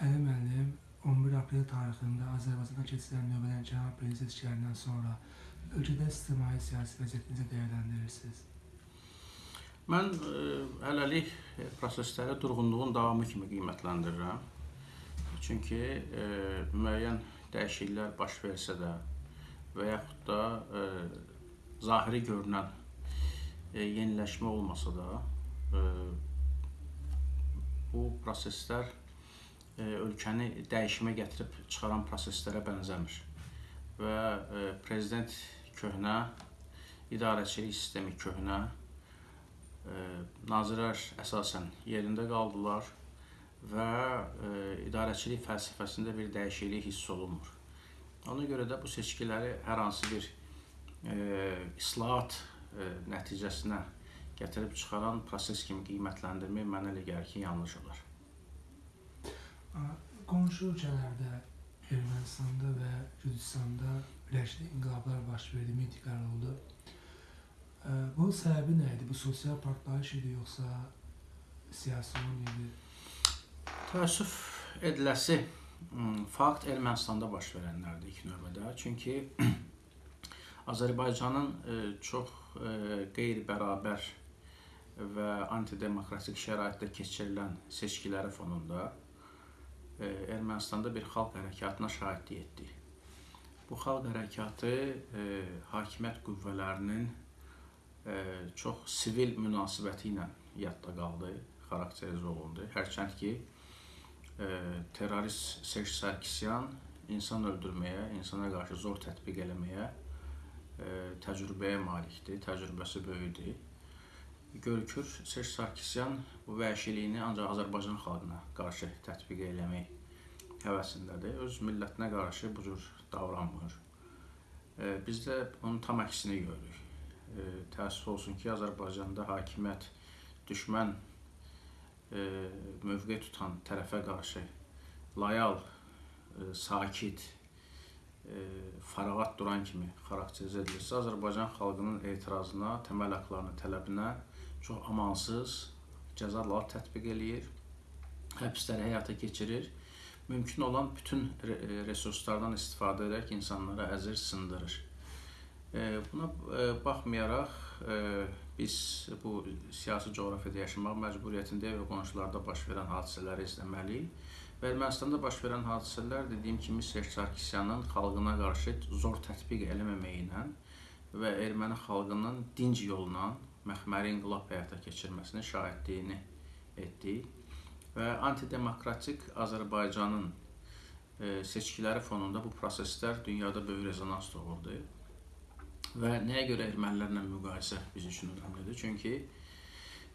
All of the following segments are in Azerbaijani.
Əli müəllim 11 aprel tarixində Azərbaycanda keçirilən növbədən cənab prezident seçkilərindən sonra ölkədə ictimai siyasi vəziyyəti necə dəyərləndirirsiniz? Mən ə, hələlik prosesləri durğunluğun davamı kimi qiymətləndirirəm. Çünki ə, müəyyən dəyişikliklər baş versə də və yaxud da ə, zahiri görünən ə, yeniləşmə olmasa da ə, bu proseslər E, ölkəni dəyişimə gətirib çıxaran proseslərə bənzəmir. Və e, prezident köhnə, idarəçilik sistemi köhnə, e, nazirlər əsasən yerində qaldılar və idarəçilik fəlsəfəsində bir dəyişiklik hiss olunmur. Ona görə də bu seçkiləri hər hansı bir e, islahat e, nəticəsinə gətirib çıxaran proses kimi qiymətləndirmək mənə elə gəlir ki, yanlış olar. Qonşu ölkələrdə Ermənistanda və Gürcüstanda birləşdi inqilablar baş verdi, mitinglər oldu. Bunun səbəbi nə idi? Bu sosial partlayış idi yoxsa siyasi oyun idi? Təəssüf ediləsi fakt Ermənistanda baş verənlərdir ilk növbədə. Çünki Azərbaycanın çox qeyri-bərabər və antidemokratik şəraitdə keçirilən seçkiləri fonunda Ermənistanda bir xalq hərəkatına şahidlik etdik. Bu xalq hərəkatı e, hakimiyyət qüvvələrinin e, çox sivil münasibəti ilə yadda qaldı, xarakterizə olundu. Hərçənd ki, e, terrorist Serj Sarkisyan insan öldürməyə, insana qarşı zor tətbiq eləməyə e, təcrübəyə malikdir, təcrübəsi böyükdür görükür Serj Sarkisyan bu vəhşiliyini ancaq Azərbaycan xalqına qarşı tətbiq eləmək həvəsindədir. Öz millətinə qarşı bu cür davranmır. Biz də onun tam əksini görürük. Təəssüf olsun ki, Azərbaycanda hakimiyyət düşmən mövqe tutan tərəfə qarşı loyal, sakit, fərağat duran kimi xarakterizə edilirsə, Azərbaycan xalqının etirazına, təməl haqlarının tələbinə çox amansız cəzalar tətbiq eləyir, həbsləri həyata keçirir. Mümkün olan bütün resurslardan istifadə edərək insanlara əzir sındırır. Buna baxmayaraq biz bu siyasi coğrafiyada yaşamaq məcburiyyətindəyik və qonşularda baş verən hadisələri izləməliyik. Və Ermənistanda baş verən hadisələr dediyim kimi Serj Sarkisyanın xalqına qarşı zor tətbiq eləməməyi ilə və erməni xalqının dinc yolla məxməri inqilab həyata keçirməsinin şahidliyini etdik və antidemokratik Azərbaycanın e, seçkiləri fonunda bu proseslər dünyada böyük rezonans doğurdu. Və nəyə görə ermənilərlə müqayisə biz üçün önəmlidir? Çünki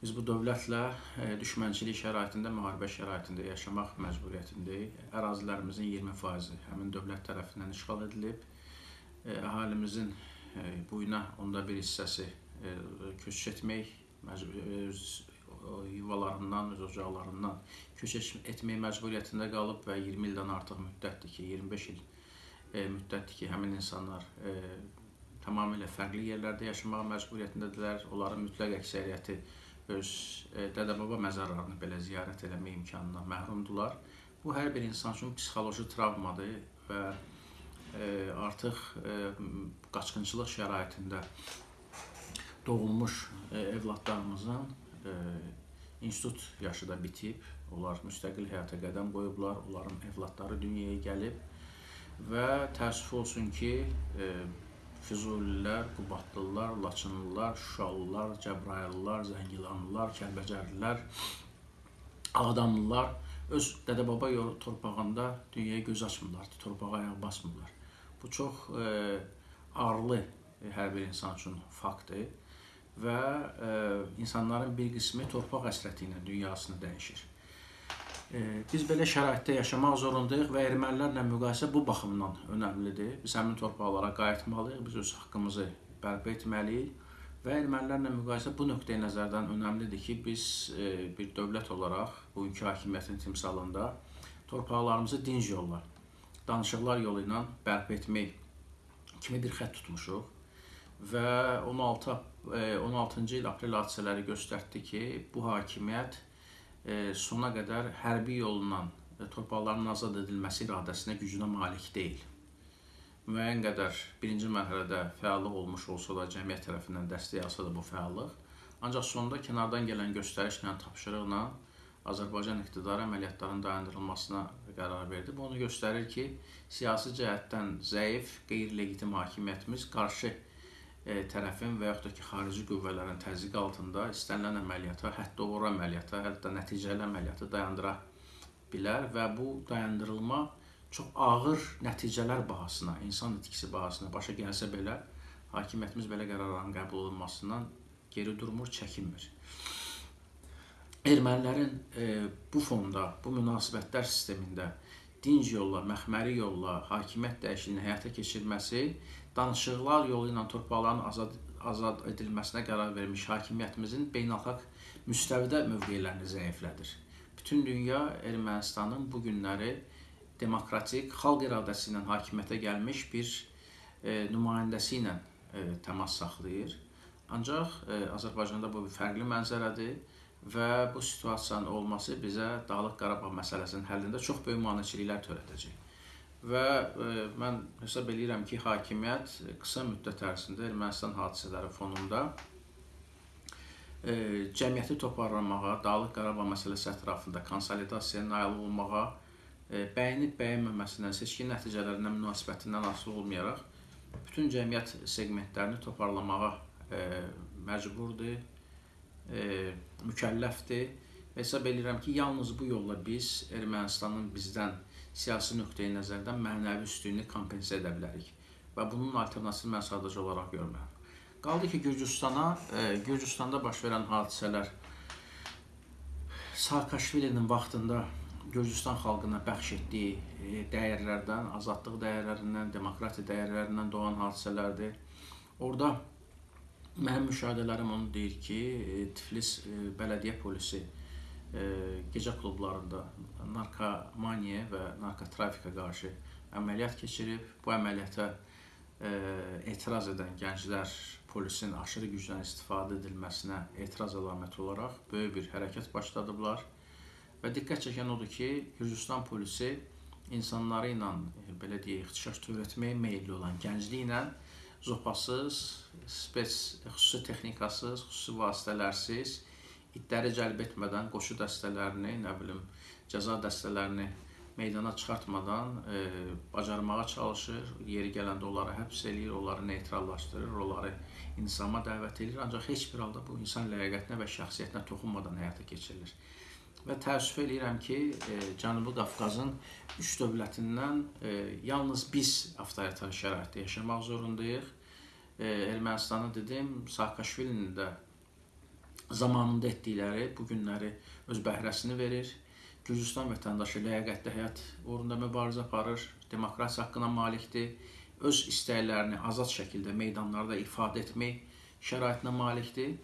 biz bu dövlətlə e, düşmənçilik şəraitində, müharibə şəraitində yaşamaq məcburiyyətindəyik. Ərazilərimizin 20%-i həmin dövlət tərəfindən işğal edilib. E, əhalimizin buyuna onda bir hissəsi köç etmək, öz yuvalarından, öz ocaqlarından köç etmək məcburiyyətində qalıb və 20 ildən artıq müddətdir ki, 25 il e, müddətdir ki, həmin insanlar e, tamamilə fərqli yerlərdə yaşamaq məcburiyyətindədirlər. Onların mütləq əksəriyyəti öz e, dədə-baba məzarlarını belə ziyarət eləmək imkanından məhrumdular. Bu hər bir insan üçün psixoloji travmadır və e, artıq e, qaçqınçılıq şəraitində doğulmuş e, evladlarımızın e, institut yaşı da bitib, onlar müstəqil həyata qədəm qoyublar, onların evladları dünyaya gəlib və təəssüf olsun ki, e, Füzulilər, Qubadlılar, Laçınlılar, Şuşalılar, Cəbrayıllılar, Zəngilanlılar, Kəlbəcərlilər, Ağdamlılar öz dədə-baba torpağında dünyaya göz açmırlar, torpağa ayaq basmırlar. Bu çox ağırlı hər bir insan üçün faktdır və e, insanların bir qismi torpaq həsrəti ilə dünyasını dəyişir. E, biz belə şəraitdə yaşamaq zorundayıq və ermənilərlə müqayisə bu baxımdan önəmlidir. Biz həmin torpaqlara qayıtmalıyıq, biz öz haqqımızı bərpa etməliyik və ermənilərlə müqayisə bu nöqteyi nəzərdən önəmlidir ki, biz e, bir dövlət olaraq bugünkü hakimiyyətin timsalında torpaqlarımızı dinc yolla, danışıqlar yolu ilə bərpa etmək kimi bir xətt tutmuşuq və 16 16-cı il aprel hadisələri göstərdi ki, bu hakimiyyət e, sona qədər hərbi yolla e, torpaqların azad edilməsi iradəsinə, gücünə malik deyil. Müəyyən qədər birinci mərhələdə fəallıq olmuş olsa da, cəmiyyət tərəfindən dəstək alsa da bu fəallıq, ancaq sonda kənardan gələn göstərişlə, tapşırıqla Azərbaycan iqtidarı əməliyyatların dayandırılmasına qərar verdi. Bu onu göstərir ki, siyasi cəhətdən zəif, qeyri-legitim hakimiyyətimiz qarşı e, tərəfin və yaxud da ki, xarici qüvvələrin təzyiqi altında istənilən əməliyyata, hətta uğur əməliyyata, hətta nəticəli əməliyyatı dayandıra bilər və bu dayandırılma çox ağır nəticələr bahasına, insan itkisi bahasına başa gəlsə belə, hakimiyyətimiz belə qərarların qəbul olunmasından geri durmur, çəkinmir. Ermənilərin e, bu fonda, bu münasibətlər sistemində dinc yolla, məxməri yolla hakimiyyət dəyişikliyini həyata keçirməsi, danışıqlar yolu ilə torpaqların azad azad edilməsinə qərar vermiş hakimiyyətimizin beynəlxalq müstəvidə mövqelərini zəiflədir. Bütün dünya Ermənistanın bu günləri demokratik xalq iradəsi ilə hakimiyyətə gəlmiş bir e, nümayəndəsi ilə e, təmas saxlayır. Ancaq e, Azərbaycanda bu bir fərqli mənzərədir və bu situasiyanın olması bizə Dağlıq Qarabağ məsələsinin həllində çox böyük maneçiliklər törədəcək. Və e, mən hesab edirəm ki, hakimiyyət qısa müddət ərzində Ermənistan hadisələri fonunda e, cəmiyyəti toparlamağa, Dağlıq Qarabağ məsələsi ətrafında konsolidasiyaya nail olmağa, e, bəyənib bəyənməməsindən, seçki nəticələrindən münasibətindən asılı olmayaraq bütün cəmiyyət seqmentlərini toparlamağa e, məcburdur e, mükəlləfdir. Hesab edirəm ki, yalnız bu yolla biz Ermənistanın bizdən siyasi nöqteyi nəzərdən mənəvi üstünlüyünü kompensə edə bilərik. Və bunun alternativini mən sadəcə olaraq görmürəm. Qaldı ki, Gürcüstana, e, Gürcüstanda baş verən hadisələr Saakashvilinin vaxtında Gürcüstan xalqına bəxş etdiyi e, dəyərlərdən, azadlıq dəyərlərindən, demokratiya dəyərlərindən doğan hadisələrdir. Orada Mənim müşahidələrim onu deyir ki, e, Tiflis e, bələdiyyə polisi e, gecə klublarında narkomaniya və narkotrafikə qarşı əməliyyat keçirib. Bu əməliyyata etiraz edən gənclər polisin aşırı gücdən istifadə edilməsinə etiraz əlaməti olaraq böyük bir hərəkət başladıblar. Və diqqət çəkən odur ki, Gürcüstan polisi insanları ilə belə deyək, ixtişaş törətməyə meylli olan gəncliklə zopasız, spes, xüsusi texnikasız, xüsusi vasitələrsiz, itləri cəlb etmədən qoşu dəstələrini, nə bilim, cəza dəstələrini meydana çıxartmadan e, bacarmağa çalışır, yeri gələndə onları həbs eləyir, onları neytrallaşdırır, onları insama dəvət edir, ancaq heç bir halda bu insan ləyaqətinə və şəxsiyyətinə toxunmadan həyata keçirilir. Və təəssüf eləyirəm ki, e, Cənubi Qafqazın üç dövlətindən e, yalnız biz avtoritar şəraitdə yaşamaq zorundayıq. E, Ermənistanı dedim, Saakashvilinin də zamanında etdikləri bu günləri öz bəhrəsini verir. Gürcüstan vətəndaşı ləyaqətli həyat uğrunda mübarizə aparır, demokratiya haqqına malikdir, öz istəklərini azad şəkildə meydanlarda ifadə etmək şəraitinə malikdir.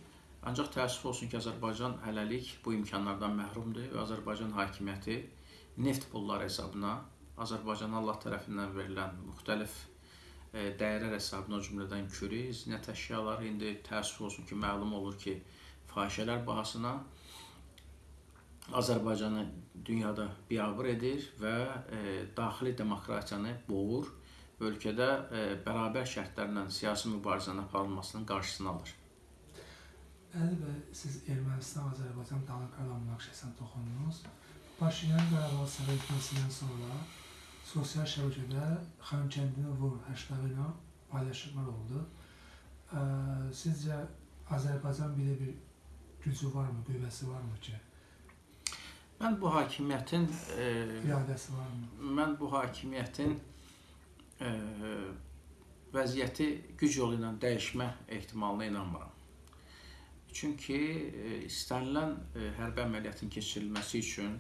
Ancaq təəssüf olsun ki, Azərbaycan hələlik bu imkanlardan məhrumdur və Azərbaycan hakimiyyəti neft pulları hesabına Azərbaycana Allah tərəfindən verilən müxtəlif e, dəyərlər hesabına o cümlədən kürü, zinət əşyaları indi təəssüf olsun ki, məlum olur ki, fahişələr bahasına Azərbaycanı dünyada biabır edir və e, daxili demokratiyanı boğur, ölkədə e, bərabər şərtlərlə siyasi mübarizənin aparılmasının qarşısını alır. Əli bəy, siz Ermənistan, Azərbaycan Dağlıq Qarabağ münaqişəsinə toxundunuz. Paşinyan Qarabağ səfər etməsindən sonra sosial şəbəkədə Xankəndini vur hashtagı ilə paylaşımlar oldu. Ə, sizcə Azərbaycan belə bir gücü varmı, qüvvəsi varmı ki? Mən bu hakimiyyətin e, iradəsi varmı? Mən bu hakimiyyətin e, vəziyyəti güc yolu ilə dəyişmə ehtimalına inanmıram. Çünki e, istənilən e, hərbi əməliyyatın keçirilməsi üçün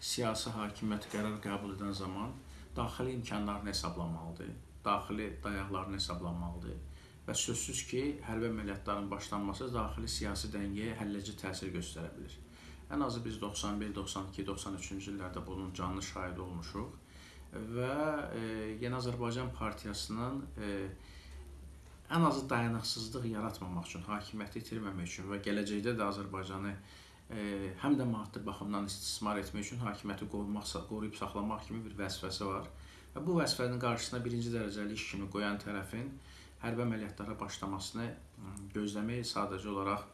siyasi hakimiyyət qərar qəbul edən zaman daxili imkanlarını hesablamalıdır, daxili dayaqlarını hesablamalıdır və sözsüz ki, hərbi əməliyyatların başlanması daxili siyasi dəngəyə həlledici təsir göstərə bilər. Ən azı biz 91, 92, 93-cü illərdə bunun canlı şahidi olmuşuq və e, Yeni Azərbaycan Partiyasının e, ən azı dayanıqsızlıq yaratmamaq üçün, hakimiyyəti itirməmək üçün və gələcəkdə də Azərbaycanı e, həm də maddi baxımdan istismar etmək üçün hakimiyyəti qorumaq, qoruyub saxlamaq kimi bir vəzifəsi var. Və bu vəzifənin qarşısına birinci dərəcəli iş kimi qoyan tərəfin hərbi əməliyyatlara başlamasını gözləmək sadəcə olaraq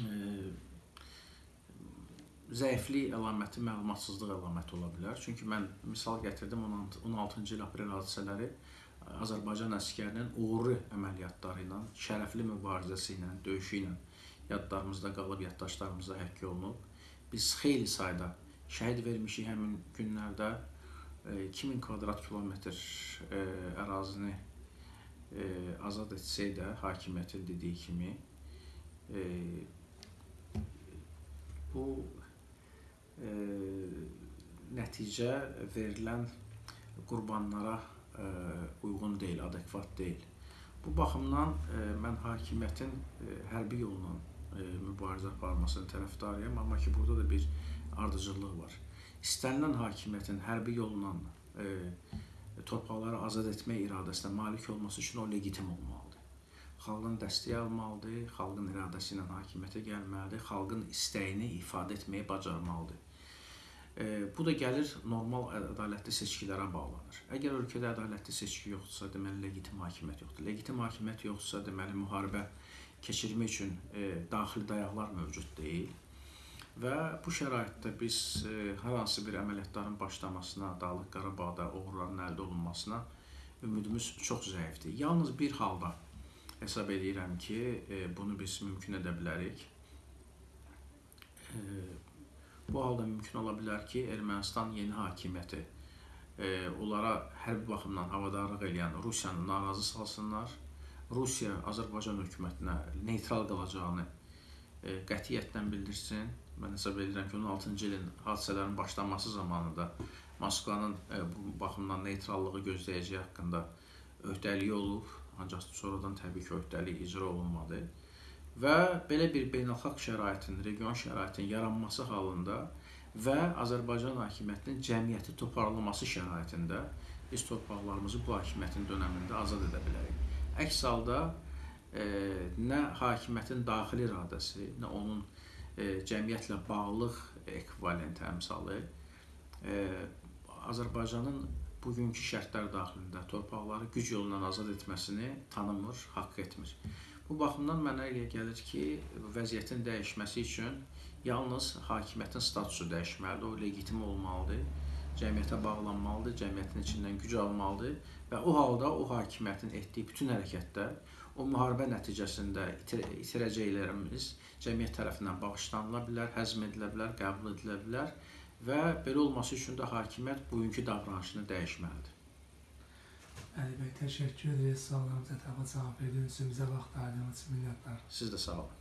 e, zəiflik əlaməti, məlumatsızlıq əlaməti ola bilər. Çünki mən misal gətirdim 16-cı il aprel hadisələri Azərbaycan əsgərinin uğurlu əməliyyatları ilə, şərəfli mübarizəsi ilə, döyüşü ilə yadlarımızda qalıb, yaddaşlarımızda həkk olunub. Biz xeyli sayda şəhid vermişik həmin günlərdə. 2000 kvadrat kilometr ərazini e, azad etsə də hakimiyyətin dediyi kimi e, bu e, nəticə verilən qurbanlara e, uyğun deyil, adekvat deyil. Bu baxımdan e, mən hakimiyyətin e, hərbi yolla e, mübarizə aparmasının tərəfdarıyam, amma ki burada da bir ardıcıllıq var. İstənilən hakimiyyətin hərbi yolla e, torpaqları azad etmək iradəsinə malik olması üçün o legitim olmalıdır. Xalqın dəstəyi almalıdır, xalqın iradəsi ilə hakimiyyətə gəlməlidir, xalqın istəyini ifadə etməyi bacarmalıdır. E, bu da gəlir normal ədalətli seçkilərə bağlanır. Əgər ölkədə ədalətli seçki yoxdursa, deməli legitim hakimiyyət yoxdur. Legitim hakimiyyət yoxdursa, deməli müharibə keçirmək üçün e, daxili dayaqlar mövcud deyil. Və bu şəraitdə biz e, hər hansı bir əməliyyatların başlamasına, Dağlıq Qarabağda uğurların əldə olunmasına ümidimiz çox zəifdir. Yalnız bir halda hesab edirəm ki, e, bunu biz mümkün edə bilərik. E, bu halda mümkün ola bilər ki, Ermənistan yeni hakimiyyəti onlara hərbi baxımdan havadarlıq edən Rusiyanı narazı salsınlar. Rusiya Azərbaycan hökumətinə neytral qalacağını qətiyyətlə bildirsin mən hesab edirəm ki, 16-cı ilin hadisələrin başlanması zamanında Moskvanın e, bu baxımdan neytrallığı gözləyəcəyi haqqında öhdəliyi olub, ancaq sonradan təbii ki, öhdəlik icra olunmadı. Və belə bir beynəlxalq şəraitin, region şəraitin yaranması halında və Azərbaycan hakimiyyətinin cəmiyyəti toparlaması şəraitində biz torpaqlarımızı bu hakimiyyətin dönəmində azad edə bilərik. Əks halda e, nə hakimiyyətin daxili iradəsi, nə onun e, cəmiyyətlə bağlılıq ekvivalent əmsalı e, Azərbaycanın bugünkü şərtlər daxilində torpaqları güc yolu ilə azad etməsini tanımır, haqq etmir. Bu baxımdan mənə elə gəlir ki, vəziyyətin dəyişməsi üçün yalnız hakimiyyətin statusu dəyişməlidir, o legitim olmalıdır, cəmiyyətə bağlanmalıdır, cəmiyyətin içindən güc almalıdır və o halda o hakimiyyətin etdiyi bütün hərəkətlər o müharibə nəticəsində itir itirəcəklərimiz cəmiyyət tərəfindən bağışlanıla bilər, həzm edilə bilər, qəbul edilə bilər və belə olması üçün də hakimiyyət bugünkü davranışını dəyişməlidir. Əli bəy, təşəkkür ederiz. Suallarımıza ətraflı cavab verdiyiniz üçün bizə vaxt ayırdığınız üçün minnətlar. Siz də sağ olun.